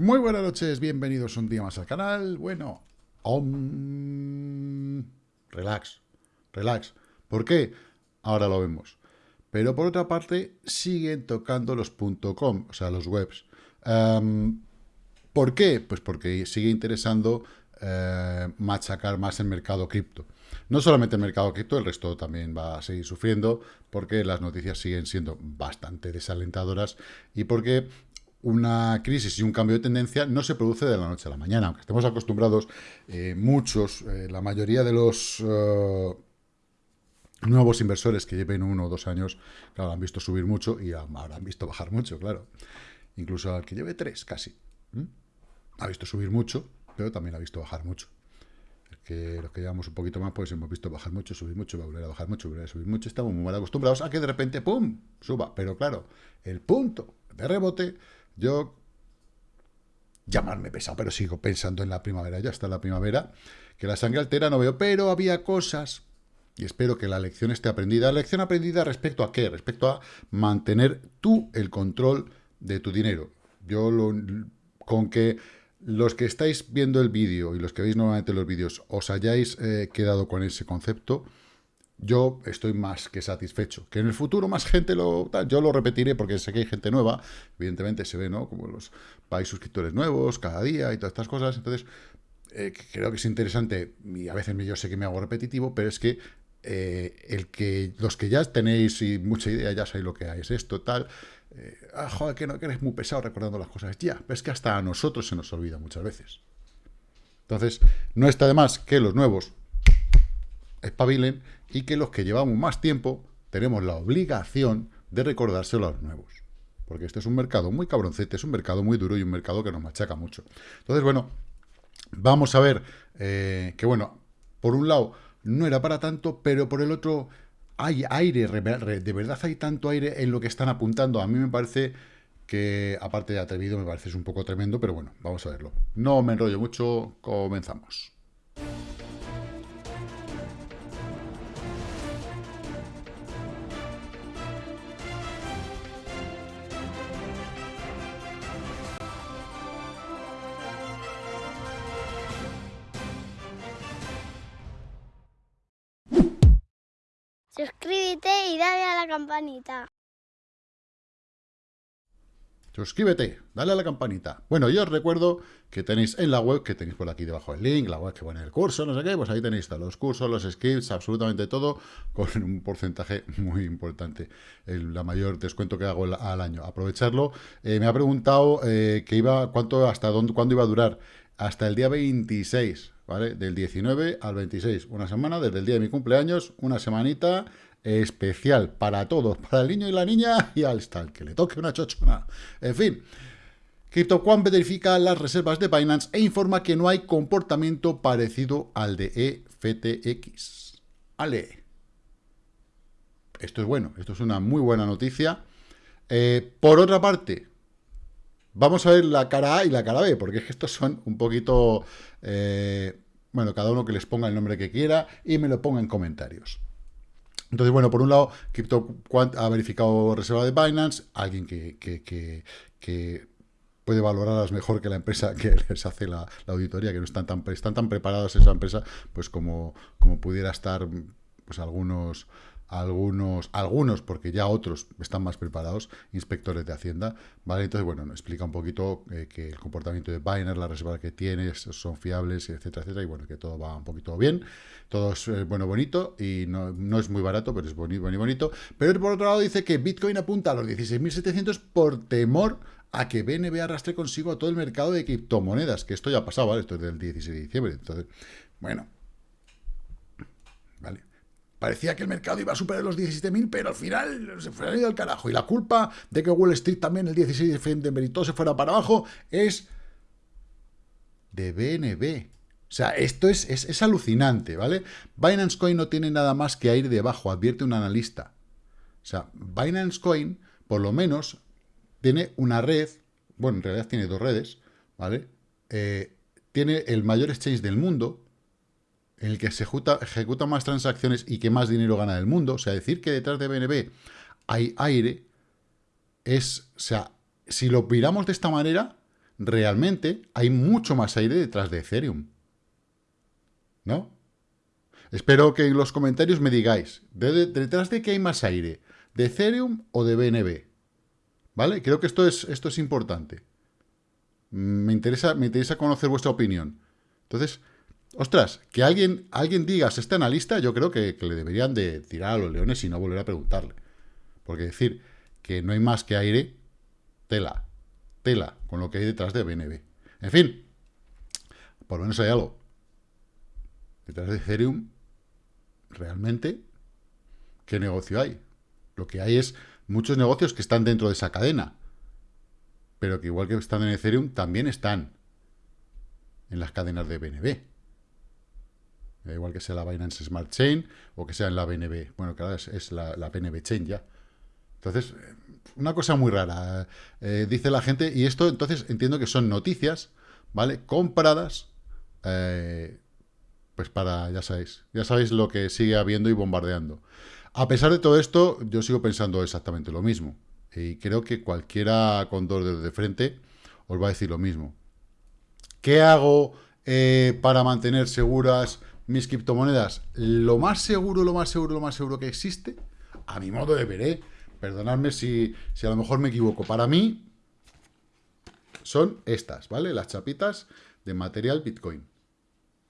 Muy buenas noches, bienvenidos un día más al canal. Bueno, om, relax, relax. ¿Por qué? Ahora lo vemos. Pero por otra parte, siguen tocando los .com, o sea, los webs. Em, ¿Por qué? Pues porque sigue interesando eh, machacar más el mercado cripto. No solamente el mercado cripto, el resto también va a seguir sufriendo porque las noticias siguen siendo bastante desalentadoras y porque una crisis y un cambio de tendencia no se produce de la noche a la mañana, aunque estemos acostumbrados eh, muchos, eh, la mayoría de los eh, nuevos inversores que lleven uno o dos años, claro, han visto subir mucho y han visto bajar mucho, claro. Incluso al que lleve tres, casi. Ha visto subir mucho, pero también ha visto bajar mucho. que los que llevamos un poquito más, pues hemos visto bajar mucho, subir mucho, volver a bajar mucho, volver a subir mucho. Estamos muy mal acostumbrados a que de repente, ¡pum!, suba. Pero claro, el punto de rebote yo, llamarme pesado, pero sigo pensando en la primavera, ya está la primavera, que la sangre altera no veo, pero había cosas, y espero que la lección esté aprendida. ¿La lección aprendida respecto a qué? Respecto a mantener tú el control de tu dinero. Yo lo, con que los que estáis viendo el vídeo y los que veis nuevamente los vídeos os hayáis eh, quedado con ese concepto, yo estoy más que satisfecho. Que en el futuro más gente lo... Yo lo repetiré porque sé que hay gente nueva, evidentemente se ve, ¿no? Como los país suscriptores nuevos cada día y todas estas cosas, entonces eh, creo que es interesante, y a veces yo sé que me hago repetitivo, pero es que eh, el que los que ya tenéis mucha idea, ya sabéis lo que es esto, tal, eh, ah, joder, que no que eres muy pesado recordando las cosas, ya, es que hasta a nosotros se nos olvida muchas veces. Entonces, no está de más que los nuevos espabilen y que los que llevamos más tiempo tenemos la obligación de recordárselo a los nuevos. Porque este es un mercado muy cabroncete, es un mercado muy duro y un mercado que nos machaca mucho. Entonces, bueno, vamos a ver eh, que, bueno, por un lado no era para tanto, pero por el otro hay aire, de verdad hay tanto aire en lo que están apuntando. A mí me parece que, aparte de atrevido, me parece un poco tremendo, pero bueno, vamos a verlo. No me enrollo mucho, comenzamos. Campanita. Suscríbete, dale a la campanita. Bueno, yo os recuerdo que tenéis en la web, que tenéis por aquí debajo el link, la web que pone el curso, no sé qué, pues ahí tenéis todos los cursos, los scripts, absolutamente todo, con un porcentaje muy importante. El la mayor descuento que hago al año. Aprovecharlo. Eh, me ha preguntado eh, que iba, cuánto, hasta dónde, cuándo iba a durar. Hasta el día 26. ¿vale? Del 19 al 26, una semana, desde el día de mi cumpleaños, una semanita especial para todos, para el niño y la niña y al tal, que le toque una chochona. En fin, CryptoQuant verifica las reservas de Binance e informa que no hay comportamiento parecido al de EFTX. Ale. Esto es bueno, esto es una muy buena noticia. Eh, por otra parte, Vamos a ver la cara A y la cara B, porque es que estos son un poquito... Eh, bueno, cada uno que les ponga el nombre que quiera y me lo ponga en comentarios. Entonces, bueno, por un lado, CryptoQuant ha verificado reserva de Binance, alguien que, puede valorarlas mejor que la empresa que les hace la, auditoría, que no están tan, están tan preparados esa empresa, pues como, como pudiera estar pues algunos algunos, algunos, porque ya otros están más preparados, inspectores de Hacienda, ¿vale? Entonces, bueno, explica un poquito eh, que el comportamiento de Binance, la reserva que tiene, son fiables, etcétera, etcétera, y bueno, que todo va un poquito bien, todo es, eh, bueno, bonito, y no, no, es muy barato, pero es bonito, bonito, bonito. Pero por otro lado dice que Bitcoin apunta a los 16.700 por temor a que BNB arrastre consigo a todo el mercado de criptomonedas, que esto ya ha pasado, ¿vale? Esto es del 16 de diciembre, entonces, bueno, ¿vale? Parecía que el mercado iba a superar los 17.000, pero al final se fue al carajo. Y la culpa de que Wall Street también el 16 de diciembre y todo se fuera para abajo es de BNB. O sea, esto es, es, alucinante, ¿vale? Binance Coin no tiene nada más que ir debajo, advierte un analista. O sea, Binance Coin, por lo menos, tiene una red, bueno, en realidad tiene dos redes, ¿vale? Eh, tiene el mayor exchange del mundo, en el que se ejecuta, más transacciones y que más dinero gana del mundo, o sea, decir que detrás de BNB hay aire, es, o sea, si lo miramos de esta manera, realmente hay mucho más aire detrás de Ethereum. ¿No? Espero que en los comentarios me digáis, ¿detrás de qué hay más aire? ¿De Ethereum o de BNB? ¿Vale? Creo que esto es, esto es importante. Me interesa, me interesa conocer vuestra opinión. Entonces, ostras, que alguien, alguien diga, este analista, yo creo que, le deberían de tirar a los leones y no volver a preguntarle. Porque decir que no hay más que aire, tela, tela, con lo que hay detrás de BNB. En fin, por lo menos hay algo. Detrás de Ethereum, realmente, ¿qué negocio hay? Lo que hay es muchos negocios que están dentro de esa cadena, pero que igual que están en Ethereum, también están en las cadenas de BNB. Da igual que sea la Binance Smart Chain o que sea en la BNB. Bueno, claro, es, la, BNB Chain ya. Entonces, una cosa muy rara, eh, dice la gente, y esto entonces entiendo que son noticias, ¿vale? Compradas, eh, pues para, ya sabéis, ya sabéis lo que sigue habiendo y bombardeando. A pesar de todo esto, yo sigo pensando exactamente lo mismo. Y creo que cualquiera con dos de frente os va a decir lo mismo. ¿Qué hago eh, para mantener seguras mis criptomonedas, lo más seguro, lo más seguro, lo más seguro que existe, a mi modo de ver, ¿eh? perdonadme si, si a lo mejor me equivoco, para mí son estas, ¿vale? Las chapitas de material Bitcoin.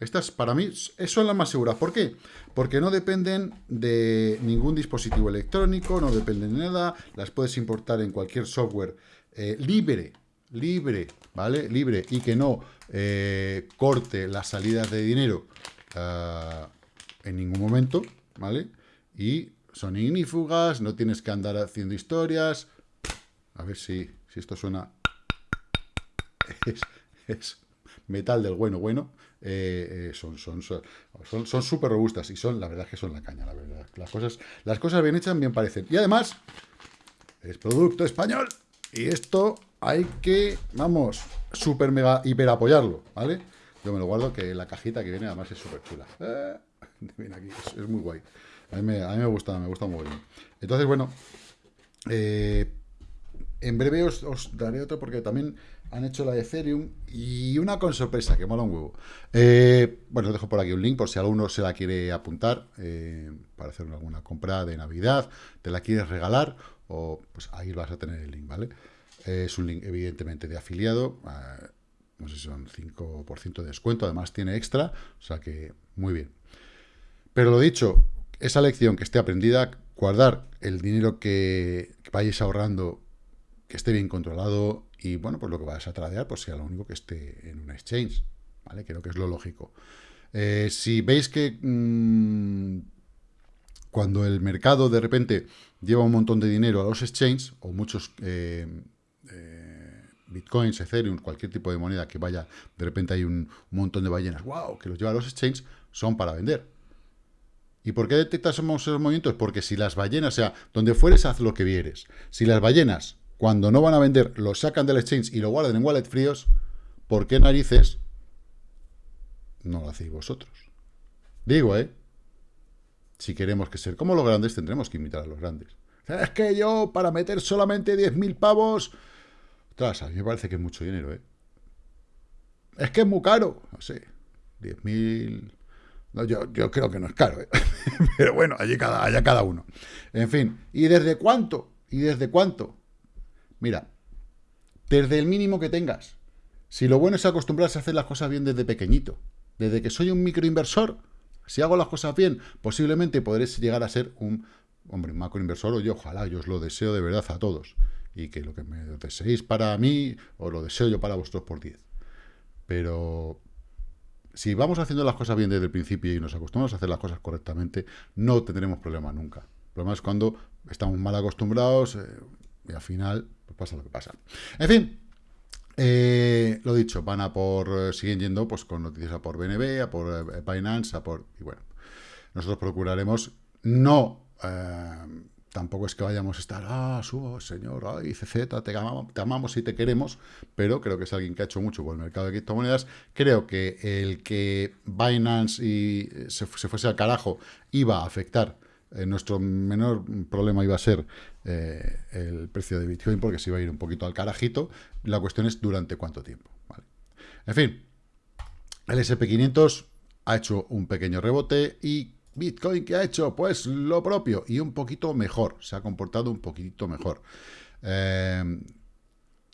Estas para mí son las más seguras. ¿Por qué? Porque no dependen de ningún dispositivo electrónico, no dependen de nada, las puedes importar en cualquier software eh, libre, libre, ¿vale? Libre y que no eh, corte las salidas de dinero Ah, en ningún momento, ¿vale? Y son ignífugas, no tienes que andar haciendo historias. A ver si, si esto suena... Es, metal del bueno, bueno. Eh, eh, son son son son súper robustas y son, la verdad que son la caña, la verdad. Las cosas, las cosas bien hechas bien parecen. Y además, es producto español. Y esto hay que, vamos, súper mega hiper apoyarlo, ¿vale? Yo me lo guardo, que la cajita que viene además es súper chula. Eh, viene aquí, es, muy guay. A mí, me, gusta, me gusta muy bien. Entonces, bueno, en breve os, daré otro porque también han hecho la de Ethereum y una con sorpresa, que mola un huevo. Eh, bueno, os dejo por aquí un link por si alguno se la quiere apuntar para hacer alguna compra de Navidad, te la quieres regalar o pues ahí vas a tener el link, ¿vale? es un link evidentemente de afiliado no sé si son 5% de descuento, además tiene extra, o sea que muy bien. Pero lo dicho, esa lección que esté aprendida, guardar el dinero que, vayáis ahorrando, que esté bien controlado, y bueno, pues lo que vayas a tradear, pues sea lo único que esté en un exchange, ¿vale? Creo que es lo lógico. Eh, si veis que mm, cuando el mercado de repente lleva un montón de dinero a los exchanges, o muchos... Eh, eh, bitcoins, ethereum, cualquier tipo de moneda que vaya, de repente hay un, montón de ballenas, wow, que los lleva a los exchanges, son para vender. ¿Y por qué detectas esos movimientos? Porque si las ballenas, o sea, donde fueres, haz lo que vieres. Si las ballenas, cuando no van a vender, lo sacan del exchange y lo guardan en wallet fríos, ¿por qué narices no lo hacéis vosotros? Digo, ¿eh? Si queremos que ser como los grandes, tendremos que imitar a los grandes. Es que yo, para meter solamente 10.000 pavos, a mí me parece que es mucho dinero, ¿eh? Es que es muy caro. No sé, 10.000... No, yo, yo, creo que no es caro, ¿eh? Pero bueno, allí cada, allá cada uno. En fin, ¿y desde cuánto? ¿Y desde cuánto? Mira, desde el mínimo que tengas. Si lo bueno es acostumbrarse a hacer las cosas bien desde pequeñito, desde que soy un microinversor, si hago las cosas bien, posiblemente podré llegar a ser un, hombre, macroinversor, o yo ojalá, yo os lo deseo de verdad a todos y que lo que me deseéis para mí, os lo deseo yo para vosotros por 10. Pero si vamos haciendo las cosas bien desde el principio y nos acostumbramos a hacer las cosas correctamente, no tendremos problema nunca. El problema es cuando estamos mal acostumbrados eh, y al final pues pasa lo que pasa. En fin, eh, lo dicho, van a por, eh, siguen yendo pues con noticias a por BNB, a por Binance, a por, y bueno, nosotros procuraremos no tampoco es que vayamos a estar, ah, subo, señor, ay, CZ, te amamos, te amamos y te queremos, pero creo que es alguien que ha hecho mucho por el mercado de criptomonedas. Creo que el que Binance y se, fuese al carajo iba a afectar eh, nuestro menor problema iba a ser eh, el precio de Bitcoin porque se iba a ir un poquito al carajito. La cuestión es durante cuánto tiempo. En fin, el SP500 ha hecho un pequeño rebote y Bitcoin que ha hecho pues lo propio y un poquito mejor, se ha comportado un poquito mejor. Eh,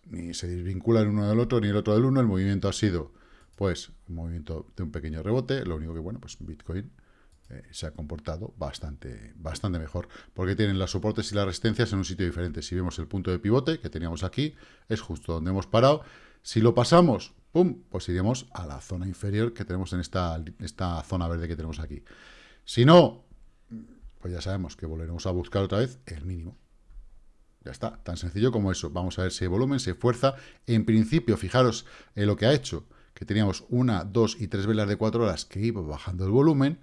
ni se desvincula el uno del otro ni el otro del uno, el movimiento ha sido pues un movimiento de un pequeño rebote, lo único que bueno, pues Bitcoin eh, se ha comportado bastante, bastante mejor, porque tienen los soportes y las resistencias en un sitio diferente. Si vemos el punto de pivote que teníamos aquí, es justo donde hemos parado. Si lo pasamos, ¡pum!, pues iremos a la zona inferior que tenemos en esta, esta zona verde que tenemos aquí. Si no, pues ya sabemos que volveremos a buscar otra vez el mínimo. Ya está, tan sencillo como eso. Vamos a ver si hay volumen, si hay fuerza. En principio, fijaros en lo que ha hecho, que teníamos una, dos y tres velas de cuatro horas que iba bajando el volumen,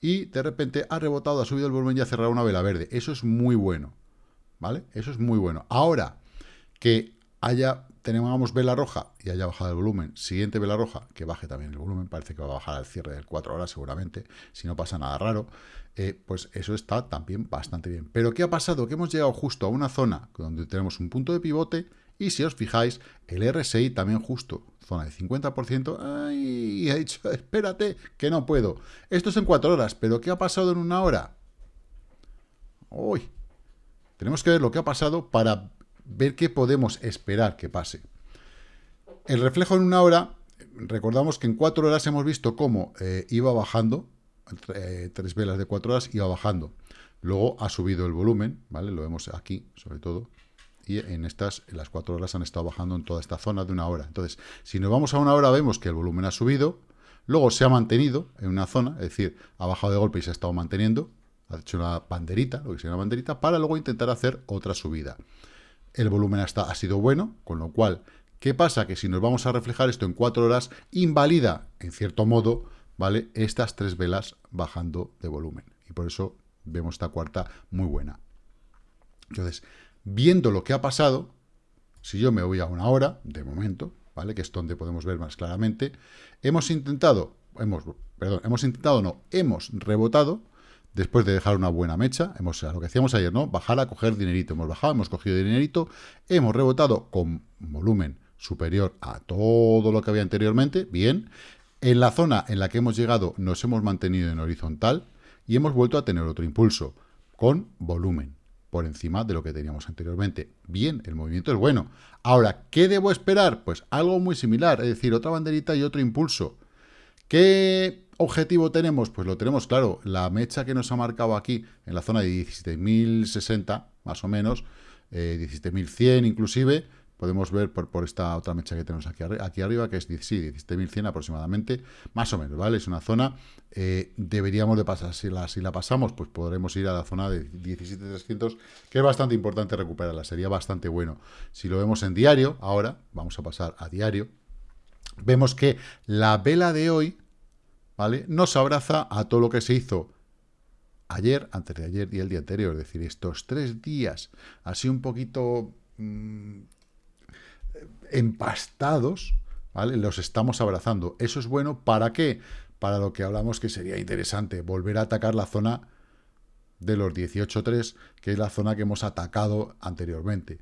y de repente ha rebotado, ha subido el volumen y ha cerrado una vela verde. Eso es muy bueno, ¿vale? Eso es muy bueno. Ahora, que haya, tenemos vela roja y haya bajado el volumen, siguiente vela roja, que baje también el volumen, parece que va a bajar al cierre de 4 horas seguramente, si no pasa nada raro, eh, pues eso está también bastante bien. Pero ¿qué ha pasado? Que hemos llegado justo a una zona donde tenemos un punto de pivote y si os fijáis, el RSI también justo, zona de 50%, ¡ay! ha dicho, espérate, que no puedo. Esto es en 4 horas, pero ¿qué ha pasado en una hora? Uy, tenemos que ver lo que ha pasado para ver qué podemos esperar que pase. El reflejo en una hora, recordamos que en 4 horas hemos visto cómo eh, iba bajando, eh, tres velas de 4 horas iba bajando. Luego ha subido el volumen, ¿vale? Lo vemos aquí, sobre todo, y en estas, en las cuatro horas han estado bajando en toda esta zona de una hora. Entonces, si nos vamos a una hora, vemos que el volumen ha subido, luego se ha mantenido en una zona, es decir, ha bajado de golpe y se ha estado manteniendo, ha hecho una banderita, lo que sería una banderita, para luego intentar hacer otra subida. El volumen ha sido bueno, con lo cual, ¿qué pasa? Que si nos vamos a reflejar esto en cuatro horas, invalida, en cierto modo, ¿vale? Estas tres velas bajando de volumen. Y por eso vemos esta cuarta muy buena. Entonces, viendo lo que ha pasado, si yo me voy a una hora, de momento, ¿vale? Que es donde podemos ver más claramente, hemos intentado, hemos, perdón, hemos intentado, no, hemos rebotado, después de dejar una buena mecha, hemos, lo que hacíamos ayer, ¿no? Bajar a coger dinerito, hemos bajado, hemos cogido dinerito, hemos rebotado con volumen superior a todo lo que había anteriormente, bien, en la zona en la que hemos llegado nos hemos mantenido en horizontal y hemos vuelto a tener otro impulso, con volumen por encima de lo que teníamos anteriormente. Bien, el movimiento es bueno. Ahora, ¿qué debo esperar? Pues algo muy similar, es decir, otra banderita y otro impulso. ¿Qué objetivo tenemos? Pues lo tenemos claro, la mecha que nos ha marcado aquí, en la zona de 17.060, más o menos, eh, 17.100 inclusive, podemos ver por, por, esta otra mecha que tenemos aquí, aquí arriba, que es sí, 17.100 aproximadamente, más o menos, ¿vale? Es una zona, eh, deberíamos de pasar, si la, si la pasamos, pues podremos ir a la zona de 17.300, que es bastante importante recuperarla, sería bastante bueno. Si lo vemos en diario, ahora, vamos a pasar a diario, vemos que la vela de hoy, ¿vale? Nos abraza a todo lo que se hizo ayer, antes de ayer y el día anterior, es decir, estos tres días, así un poquito... Empastados, ¿vale? Los estamos abrazando. Eso es bueno, ¿para qué? Para lo que hablamos que sería interesante, volver a atacar la zona de los 18.3, que es la zona que hemos atacado anteriormente.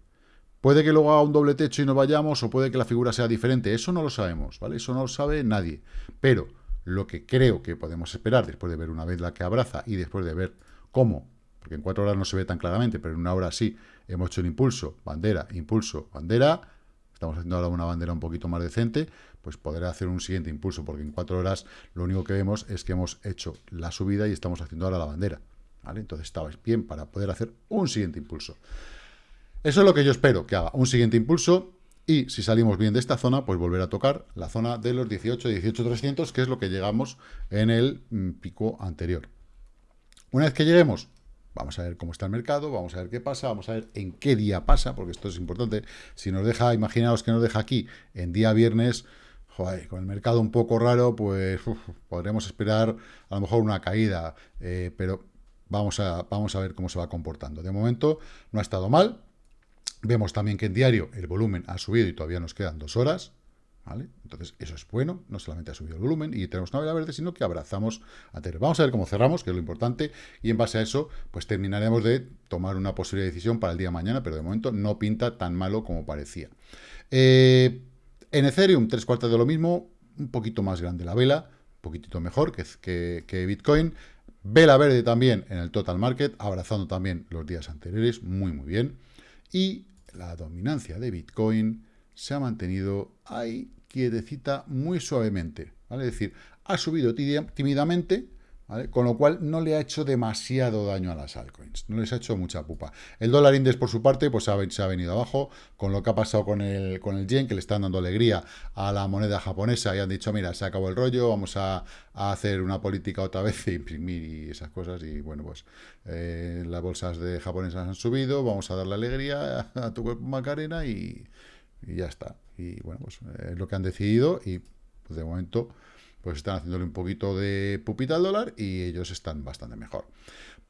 Puede que luego haga un doble techo y no vayamos, o puede que la figura sea diferente. Eso no lo sabemos, ¿vale? Eso no lo sabe nadie. Pero lo que creo que podemos esperar después de ver una vez la que abraza y después de ver cómo, porque en cuatro horas no se ve tan claramente, pero en una hora sí, hemos hecho un impulso, bandera, impulso, bandera, estamos haciendo ahora una bandera un poquito más decente, pues poder hacer un siguiente impulso, porque en cuatro horas lo único que vemos es que hemos hecho la subida y estamos haciendo ahora la bandera. ¿vale? Entonces estaba bien para poder hacer un siguiente impulso. Eso es lo que yo espero, que haga un siguiente impulso y si salimos bien de esta zona, pues volver a tocar la zona de los 18, 18, 300, que es lo que llegamos en el mm, pico anterior. Una vez que lleguemos Vamos a ver cómo está el mercado, vamos a ver qué pasa, vamos a ver en qué día pasa, porque esto es importante. Si nos deja, imaginaos que nos deja aquí en día viernes, joder, con el mercado un poco raro, pues podremos esperar a lo mejor una caída, eh, pero vamos a, vamos a ver cómo se va comportando. De momento no ha estado mal. Vemos también que en diario el volumen ha subido y todavía nos quedan dos horas, Entonces, eso es bueno, no solamente ha subido el volumen y tenemos una vela verde, sino que abrazamos a Tether. Vamos a ver cómo cerramos, que es lo importante, y en base a eso, pues terminaremos de tomar una posible decisión para el día de mañana, pero de momento no pinta tan malo como parecía. Eh, en Ethereum, tres cuartas de lo mismo, un poquito más grande la vela, un poquitito mejor que, que Bitcoin. Vela verde también en el total market, abrazando también los días anteriores, muy muy bien. Y la dominancia de Bitcoin se ha mantenido ahí quietecita muy suavemente, ¿vale? Es decir, ha subido tímidamente, con lo cual no le ha hecho demasiado daño a las altcoins, no les ha hecho mucha pupa. El dólar index, por su parte, pues se ha venido abajo, con lo que ha pasado con el, con el yen, que le están dando alegría a la moneda japonesa, y han dicho, mira, se acabó el rollo, vamos a, hacer una política otra vez, de imprimir y esas cosas, y bueno, pues eh, las bolsas de japonesas han subido, vamos a darle alegría a, tu cuerpo Macarena, y, y ya está. Y bueno, pues es lo que han decidido, y pues, de momento pues están haciéndole un poquito de pupita al dólar y ellos están bastante mejor.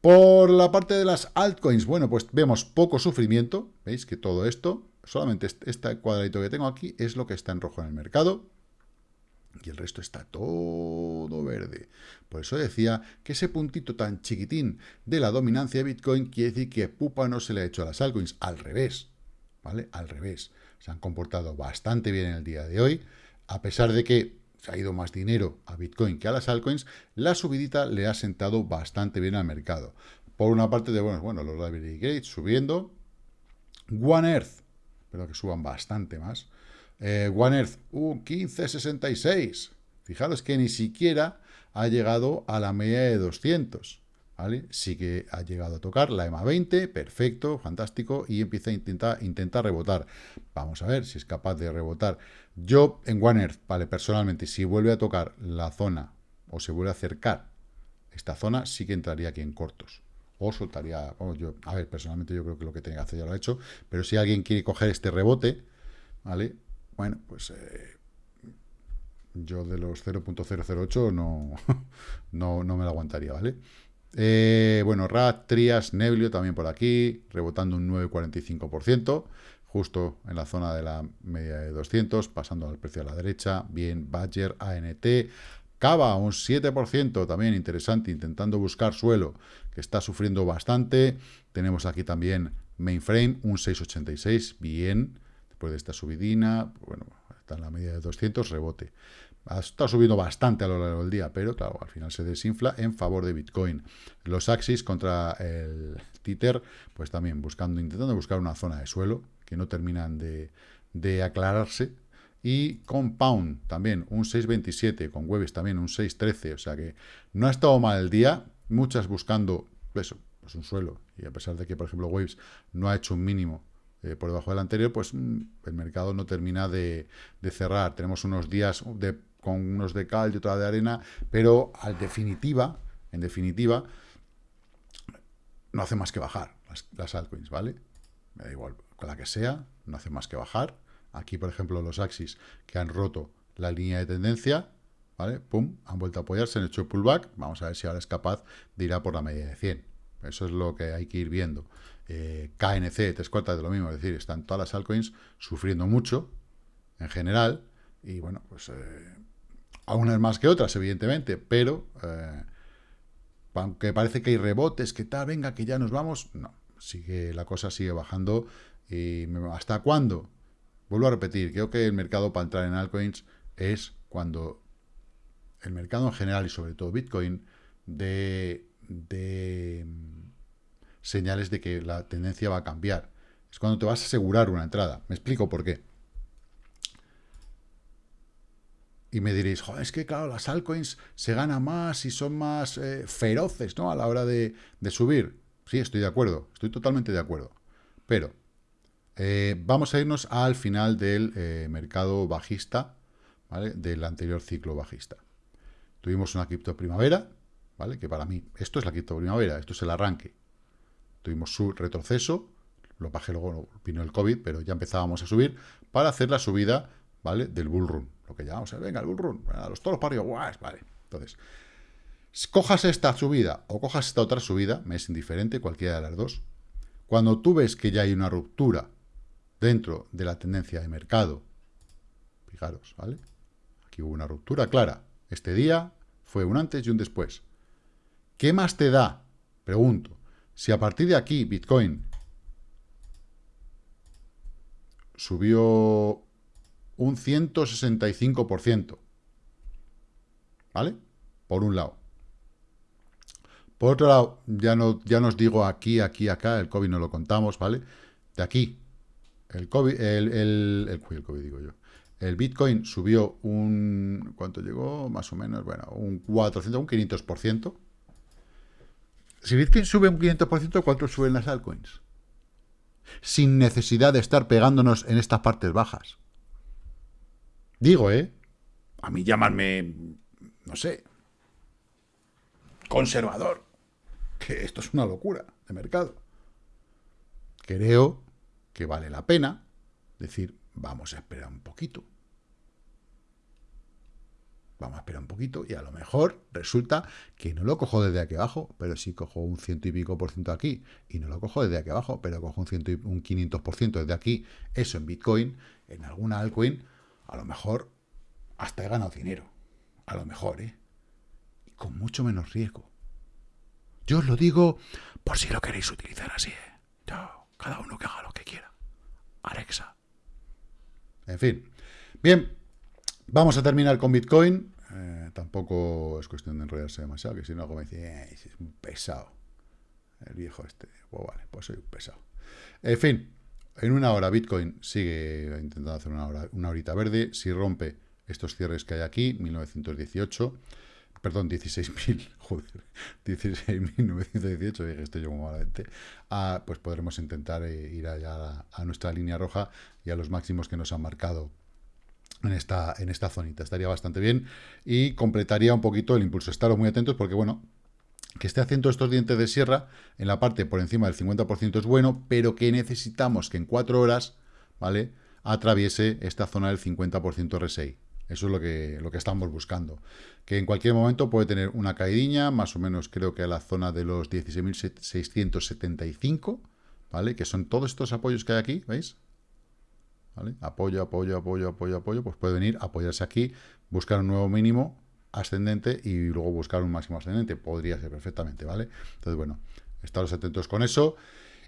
Por la parte de las altcoins, bueno, pues vemos poco sufrimiento. ¿Veis que todo esto, solamente este cuadradito que tengo aquí, es lo que está en rojo en el mercado. Y el resto está todo verde. Por eso decía que ese puntito tan chiquitín de la dominancia de Bitcoin quiere decir que pupa no se le ha hecho a las altcoins. Al revés, ¿vale? Al revés. Se han comportado bastante bien en el día de hoy. A pesar de que se ha ido más dinero a Bitcoin que a las altcoins, la subidita le ha sentado bastante bien al mercado. Por una parte de, bueno, bueno los library gates subiendo. One Earth, espero que suban bastante más. Eh, One Earth, un 1566. Fijaros que ni siquiera ha llegado a la media de 200. ¿Vale? Sí que ha llegado a tocar la EMA 20, perfecto, fantástico, y empieza a intentar, rebotar. Vamos a ver si es capaz de rebotar. Yo en One Earth, vale, personalmente, si vuelve a tocar la zona o se vuelve a acercar esta zona, sí que entraría aquí en cortos. O soltaría, yo, a ver, personalmente yo creo que lo que tenía que hacer ya lo ha hecho, pero si alguien quiere coger este rebote, ¿vale? Bueno, pues eh, yo de los 0.008 no, no, no me lo aguantaría, ¿vale? Eh, bueno, RAT, Trias, Neblio también por aquí, rebotando un 9,45%, justo en la zona de la media de 200, pasando al precio a la derecha. Bien, Badger, ANT, Cava, un 7%, también interesante, intentando buscar suelo, que está sufriendo bastante. Tenemos aquí también Mainframe, un 6,86, bien, después de esta subidina, bueno, está en la media de 200, rebote ha estado subiendo bastante a lo largo del día, pero claro, al final se desinfla en favor de Bitcoin. Los Axis contra el Tether, pues también buscando, intentando buscar una zona de suelo que no terminan de, aclararse. Y Compound también un 6.27, con Webis también un 6.13, o sea que no ha estado mal el día, muchas buscando eso, pues un suelo, y a pesar de que, por ejemplo, Waves no ha hecho un mínimo eh, por debajo del anterior, pues mm, el mercado no termina de, de cerrar. Tenemos unos días de con unos de cal y otra de arena, pero en definitiva, en definitiva, no hace más que bajar las, altcoins, ¿vale? Me da igual, con la que sea, no hace más que bajar. Aquí, por ejemplo, los Axis que han roto la línea de tendencia, ¿vale? Pum, han vuelto a apoyarse, han hecho pullback. Vamos a ver si ahora es capaz de ir a por la media de 100. Eso es lo que hay que ir viendo. Eh, KNC, tres cuartas de lo mismo, es decir, están todas las altcoins sufriendo mucho, en general, y bueno, pues eh, a unas más que otras, evidentemente, pero eh, aunque parece que hay rebotes, que tal, venga, que ya nos vamos, no, sigue la cosa sigue bajando. y ¿Hasta cuándo? Vuelvo a repetir, creo que el mercado para entrar en altcoins es cuando el mercado en general y sobre todo Bitcoin de, mm, señales de que la tendencia va a cambiar. Es cuando te vas a asegurar una entrada. Me explico por qué. Y me diréis, Joder, es que claro, las altcoins se gana más y son más eh, feroces ¿no? a la hora de, subir. Sí, estoy de acuerdo, estoy totalmente de acuerdo. Pero eh, vamos a irnos al final del eh, mercado bajista, ¿vale? del anterior ciclo bajista. Tuvimos una cripto primavera, ¿vale? que para mí esto es la cripto primavera, esto es el arranque. Tuvimos su retroceso, lo bajé luego, vino el COVID, pero ya empezábamos a subir, para hacer la subida ¿vale? del bull run lo que llamamos, venga, el bull run, a los toros para arriba, vale. Entonces, cojas esta subida o cojas esta otra subida, me es indiferente, cualquiera de las dos. Cuando tú ves que ya hay una ruptura dentro de la tendencia de mercado, Fijaros, ¿vale? Aquí hubo una ruptura clara. Este día fue un antes y un después. ¿Qué más te da? Pregunto. Si a partir de aquí Bitcoin subió un 165%, ¿vale? Por un lado. Por otro lado, ya, no, ya nos digo aquí, aquí, acá, el COVID no lo contamos, ¿vale? De aquí, el COVID, el, el, el, COVID digo yo, el Bitcoin subió un, ¿cuánto llegó? Más o menos, bueno, un 400, un 500%. Si Bitcoin sube un 500%, ¿cuánto suben las altcoins? Sin necesidad de estar pegándonos en estas partes bajas. Digo, ¿eh? A mí llamarme, no sé, conservador que esto es una locura de mercado. Creo que vale la pena decir, vamos a esperar un poquito. Vamos a esperar un poquito y a lo mejor resulta que no lo cojo desde aquí abajo, pero sí cojo un ciento y pico por ciento aquí y no lo cojo desde aquí abajo, pero cojo un, ciento y, un 500 por ciento desde aquí, eso en Bitcoin, en alguna altcoin, a lo mejor hasta he ganado dinero. A lo mejor, ¿eh? Y con mucho menos riesgo. Yo os lo digo por si lo queréis utilizar así. ¿eh? cada uno que haga lo que quiera. Alexa. En fin. Bien, vamos a terminar con Bitcoin. Eh, tampoco es cuestión de enrollarse demasiado, que si no algo me dice, eh, es un pesado. El viejo este. Pues vale, pues soy un pesado. En fin, en una hora Bitcoin sigue intentando hacer una, hora, una horita verde. Si rompe estos cierres que hay aquí, 1918 perdón, 16.000, joder, 16.918, dije estoy yo como malamente, ah, pues podremos intentar eh, ir allá a, nuestra línea roja y a los máximos que nos han marcado en esta, en esta zonita. Estaría bastante bien y completaría un poquito el impulso. Estaros muy atentos porque, bueno, que esté haciendo estos dientes de sierra en la parte por encima del 50% es bueno, pero que necesitamos que en 4 horas, ¿vale?, atraviese esta zona del 50% RSI. Eso es lo que, lo que estamos buscando. Que en cualquier momento puede tener una caídiña, más o menos creo que a la zona de los 16.675, ¿vale? Que son todos estos apoyos que hay aquí, ¿veis? ¿Vale? Apoyo, apoyo, apoyo, apoyo, apoyo, pues puede venir, apoyarse aquí, buscar un nuevo mínimo ascendente y luego buscar un máximo ascendente. Podría ser perfectamente, ¿vale? Entonces, bueno, estaros atentos con eso.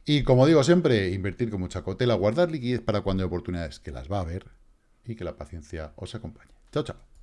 Y como digo siempre, invertir con mucha cautela, guardar liquidez para cuando hay oportunidades, que las va a haber, y que la paciencia os acompañe. Chao, chao.